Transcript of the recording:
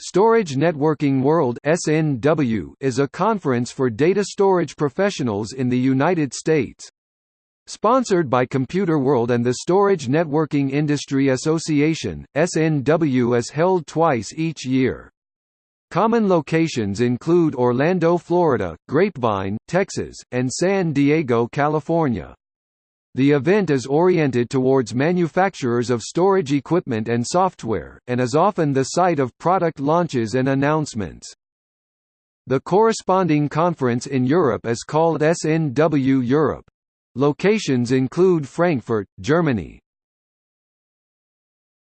Storage Networking World (SNW) is a conference for data storage professionals in the United States. Sponsored by Computerworld and the Storage Networking Industry Association, SNW is held twice each year. Common locations include Orlando, Florida, Grapevine, Texas, and San Diego, California. The event is oriented towards manufacturers of storage equipment and software, and is often the site of product launches and announcements. The corresponding conference in Europe is called SNW Europe. Locations include Frankfurt, Germany,